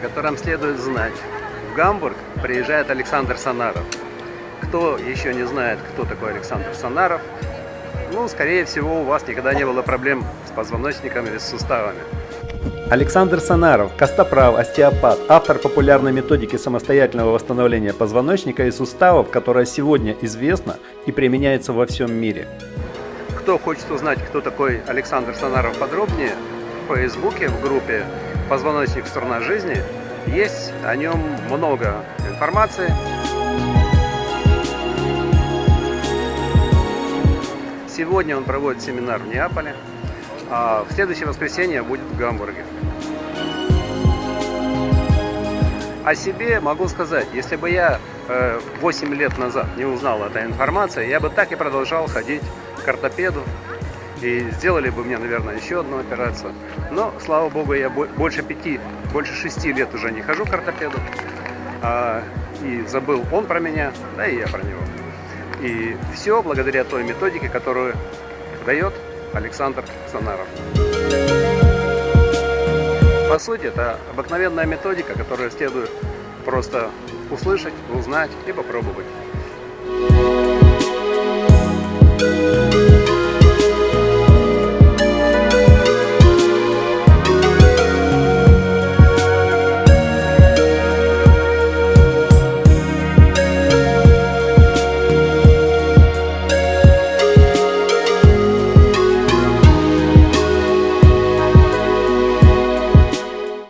котором следует знать. В Гамбург приезжает Александр Санаров. Кто еще не знает, кто такой Александр Санаров, ну, скорее всего, у вас никогда не было проблем с позвоночником или с суставами. Александр Санаров, костоправ, остеопат, автор популярной методики самостоятельного восстановления позвоночника и суставов, которая сегодня известна и применяется во всем мире. Кто хочет узнать, кто такой Александр Санаров подробнее, Фейсбуке, в группе «Позвоночник. Сторона жизни» есть о нем много информации. Сегодня он проводит семинар в Неаполе, а в следующее воскресенье будет в Гамбурге. О себе могу сказать, если бы я 8 лет назад не узнал этой информации, я бы так и продолжал ходить к ортопеду, и сделали бы мне, наверное, еще одну операцию. Но, слава богу, я больше пяти, больше шести лет уже не хожу к ортопеду, а, и забыл он про меня, да и я про него. И все благодаря той методике, которую дает Александр Санаров. По сути, это обыкновенная методика, которую следует просто услышать, узнать и попробовать.